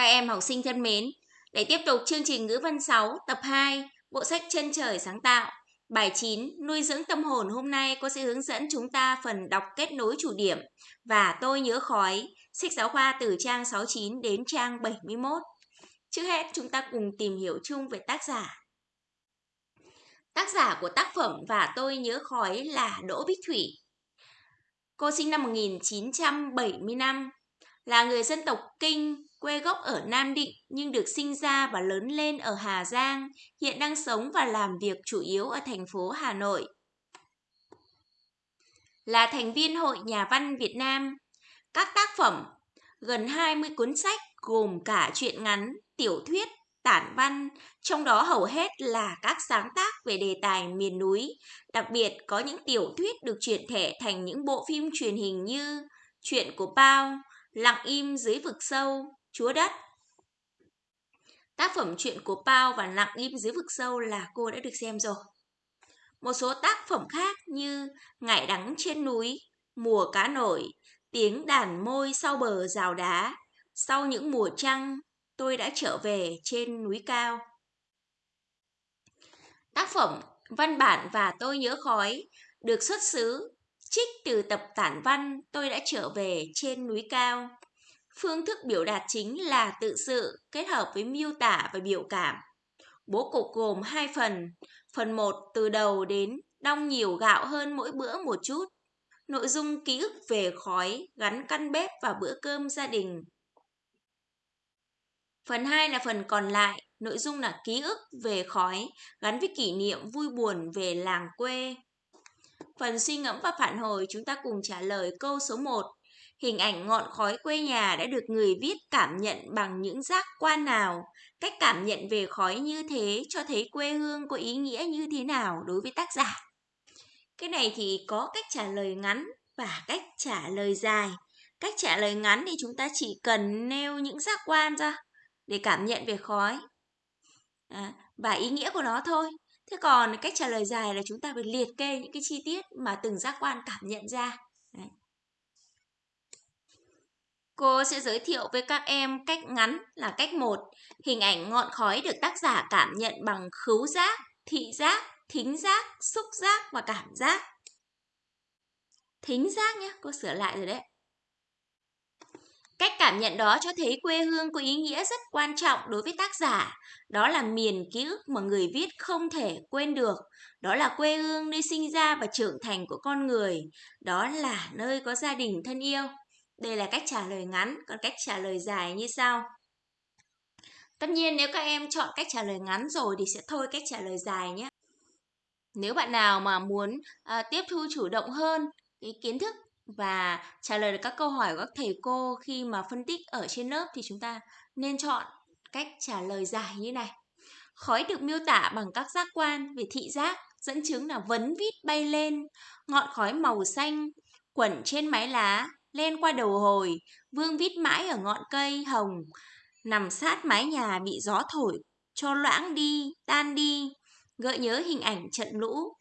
Các em học sinh thân mến, để tiếp tục chương trình ngữ văn 6 tập 2, bộ sách Chân trời sáng tạo. Bài 9, nuôi dưỡng tâm hồn hôm nay cô sẽ hướng dẫn chúng ta phần đọc kết nối chủ điểm và tôi nhớ khói, sách giáo khoa từ trang 69 đến trang 71. Trước hết chúng ta cùng tìm hiểu chung về tác giả. Tác giả của tác phẩm và tôi nhớ khói là Đỗ Bích Thủy. Cô sinh năm 1975, là người dân tộc Kinh, quê gốc ở Nam Định nhưng được sinh ra và lớn lên ở Hà Giang, hiện đang sống và làm việc chủ yếu ở thành phố Hà Nội. Là thành viên Hội Nhà văn Việt Nam, các tác phẩm gần 20 cuốn sách gồm cả truyện ngắn, tiểu thuyết, tản văn, trong đó hầu hết là các sáng tác về đề tài miền núi. Đặc biệt có những tiểu thuyết được chuyển thể thành những bộ phim truyền hình như Chuyện của Bao, Lặng im dưới vực sâu, Chúa đất. Tác phẩm Chuyện của Bao và Lặng im dưới vực sâu là cô đã được xem rồi. Một số tác phẩm khác như Ngải đắng trên núi, Mùa cá nổi, Tiếng đàn môi sau bờ rào đá, Sau những mùa trăng, tôi đã trở về trên núi cao. Tác phẩm Văn bản và tôi nhớ khói được xuất xứ trích từ tập tản văn tôi đã trở về trên núi cao. Phương thức biểu đạt chính là tự sự kết hợp với miêu tả và biểu cảm. Bố cục gồm hai phần. Phần 1 từ đầu đến đong nhiều gạo hơn mỗi bữa một chút. Nội dung ký ức về khói gắn căn bếp và bữa cơm gia đình. Phần 2 là phần còn lại, nội dung là ký ức về khói gắn với kỷ niệm vui buồn về làng quê. Phần suy ngẫm và phản hồi chúng ta cùng trả lời câu số 1. Hình ảnh ngọn khói quê nhà đã được người viết cảm nhận bằng những giác quan nào? Cách cảm nhận về khói như thế cho thấy quê hương có ý nghĩa như thế nào đối với tác giả? Cái này thì có cách trả lời ngắn và cách trả lời dài. Cách trả lời ngắn thì chúng ta chỉ cần nêu những giác quan ra để cảm nhận về khói à, và ý nghĩa của nó thôi. Thế còn cách trả lời dài là chúng ta phải liệt kê những cái chi tiết mà từng giác quan cảm nhận ra. Đấy. Cô sẽ giới thiệu với các em cách ngắn là cách 1. Hình ảnh ngọn khói được tác giả cảm nhận bằng khứu giác, thị giác, thính giác, xúc giác và cảm giác. Thính giác nhé, cô sửa lại rồi đấy. Cách cảm nhận đó cho thấy quê hương có ý nghĩa rất quan trọng đối với tác giả. Đó là miền ký ức mà người viết không thể quên được. Đó là quê hương nơi sinh ra và trưởng thành của con người. Đó là nơi có gia đình thân yêu. Đây là cách trả lời ngắn, còn cách trả lời dài như sau. Tất nhiên nếu các em chọn cách trả lời ngắn rồi thì sẽ thôi cách trả lời dài nhé. Nếu bạn nào mà muốn à, tiếp thu chủ động hơn cái kiến thức và trả lời được các câu hỏi của các thầy cô khi mà phân tích ở trên lớp thì chúng ta nên chọn cách trả lời dài như này. Khói được miêu tả bằng các giác quan về thị giác, dẫn chứng là vấn vít bay lên, ngọn khói màu xanh, quẩn trên mái lá, lên qua đầu hồi, vương vít mãi ở ngọn cây hồng, nằm sát mái nhà bị gió thổi, cho loãng đi, tan đi, gợi nhớ hình ảnh trận lũ.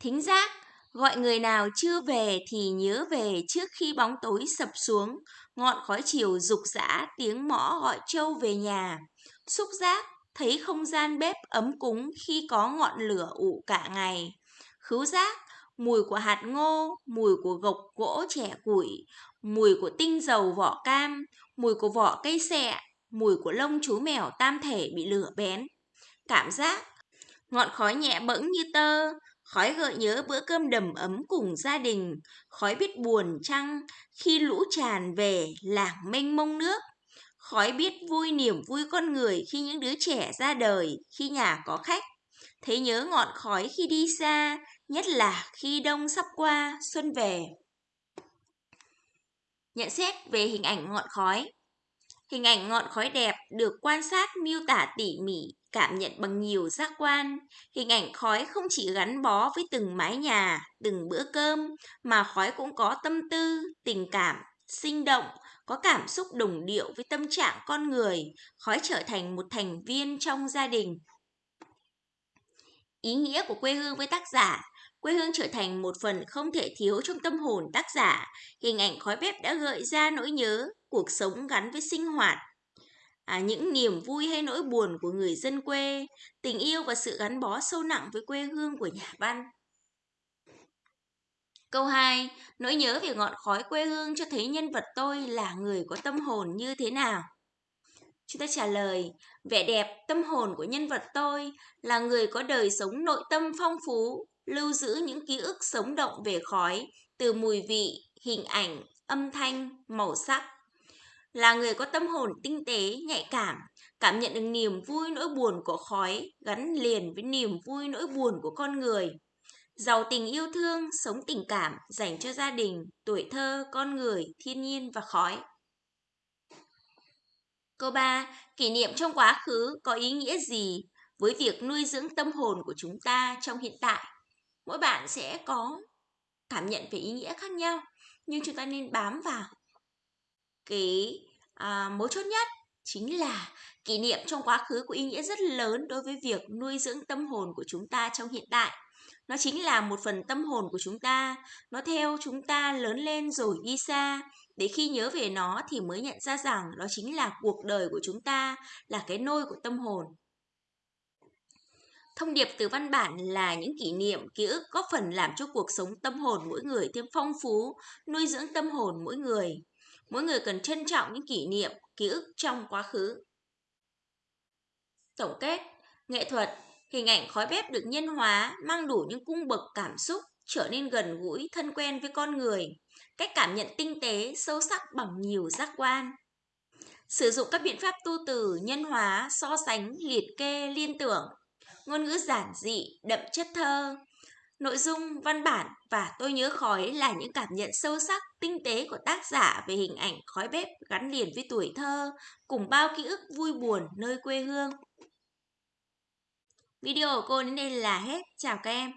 Thính giác Gọi người nào chưa về thì nhớ về trước khi bóng tối sập xuống, ngọn khói chiều rục rã tiếng mõ gọi trâu về nhà. Xúc giác, thấy không gian bếp ấm cúng khi có ngọn lửa ủ cả ngày. Khứu giác, mùi của hạt ngô, mùi của gộc gỗ trẻ củi, mùi của tinh dầu vỏ cam, mùi của vỏ cây sẹ, mùi của lông chú mèo tam thể bị lửa bén. Cảm giác, ngọn khói nhẹ bẫng như tơ, Khói gợi nhớ bữa cơm đầm ấm cùng gia đình, khói biết buồn chăng khi lũ tràn về làng mênh mông nước. Khói biết vui niềm vui con người khi những đứa trẻ ra đời, khi nhà có khách. Thấy nhớ ngọn khói khi đi xa, nhất là khi đông sắp qua, xuân về. Nhận xét về hình ảnh ngọn khói Hình ảnh ngọn khói đẹp được quan sát miêu tả tỉ mỉ, cảm nhận bằng nhiều giác quan. Hình ảnh khói không chỉ gắn bó với từng mái nhà, từng bữa cơm, mà khói cũng có tâm tư, tình cảm, sinh động, có cảm xúc đồng điệu với tâm trạng con người, khói trở thành một thành viên trong gia đình. Ý nghĩa của quê hương với tác giả Quê hương trở thành một phần không thể thiếu trong tâm hồn tác giả. Hình ảnh khói bếp đã gợi ra nỗi nhớ, cuộc sống gắn với sinh hoạt, à, những niềm vui hay nỗi buồn của người dân quê, tình yêu và sự gắn bó sâu nặng với quê hương của nhà văn. Câu 2. Nỗi nhớ về ngọn khói quê hương cho thấy nhân vật tôi là người có tâm hồn như thế nào? Chúng ta trả lời, vẻ đẹp, tâm hồn của nhân vật tôi là người có đời sống nội tâm phong phú, lưu giữ những ký ức sống động về khói, từ mùi vị, hình ảnh, âm thanh, màu sắc. Là người có tâm hồn tinh tế, nhạy cảm, cảm nhận được niềm vui nỗi buồn của khói gắn liền với niềm vui nỗi buồn của con người. Giàu tình yêu thương, sống tình cảm dành cho gia đình, tuổi thơ, con người, thiên nhiên và khói. Câu 3. Kỷ niệm trong quá khứ có ý nghĩa gì với việc nuôi dưỡng tâm hồn của chúng ta trong hiện tại? Mỗi bạn sẽ có cảm nhận về ý nghĩa khác nhau, nhưng chúng ta nên bám vào cái à, mấu chốt nhất chính là kỷ niệm trong quá khứ có ý nghĩa rất lớn đối với việc nuôi dưỡng tâm hồn của chúng ta trong hiện tại. Nó chính là một phần tâm hồn của chúng ta, nó theo chúng ta lớn lên rồi đi xa, để khi nhớ về nó thì mới nhận ra rằng đó chính là cuộc đời của chúng ta, là cái nôi của tâm hồn. Thông điệp từ văn bản là những kỷ niệm, ký ức góp phần làm cho cuộc sống tâm hồn mỗi người thêm phong phú, nuôi dưỡng tâm hồn mỗi người. Mỗi người cần trân trọng những kỷ niệm, ký ức trong quá khứ. Tổng kết, nghệ thuật, hình ảnh khói bếp được nhân hóa, mang đủ những cung bậc cảm xúc, trở nên gần gũi, thân quen với con người. Cách cảm nhận tinh tế, sâu sắc bằng nhiều giác quan. Sử dụng các biện pháp tu từ, nhân hóa, so sánh, liệt kê, liên tưởng. Ngôn ngữ giản dị, đậm chất thơ. Nội dung, văn bản và tôi nhớ khói là những cảm nhận sâu sắc, tinh tế của tác giả về hình ảnh khói bếp gắn liền với tuổi thơ, cùng bao ký ức vui buồn nơi quê hương. Video của cô đến đây là hết. Chào các em.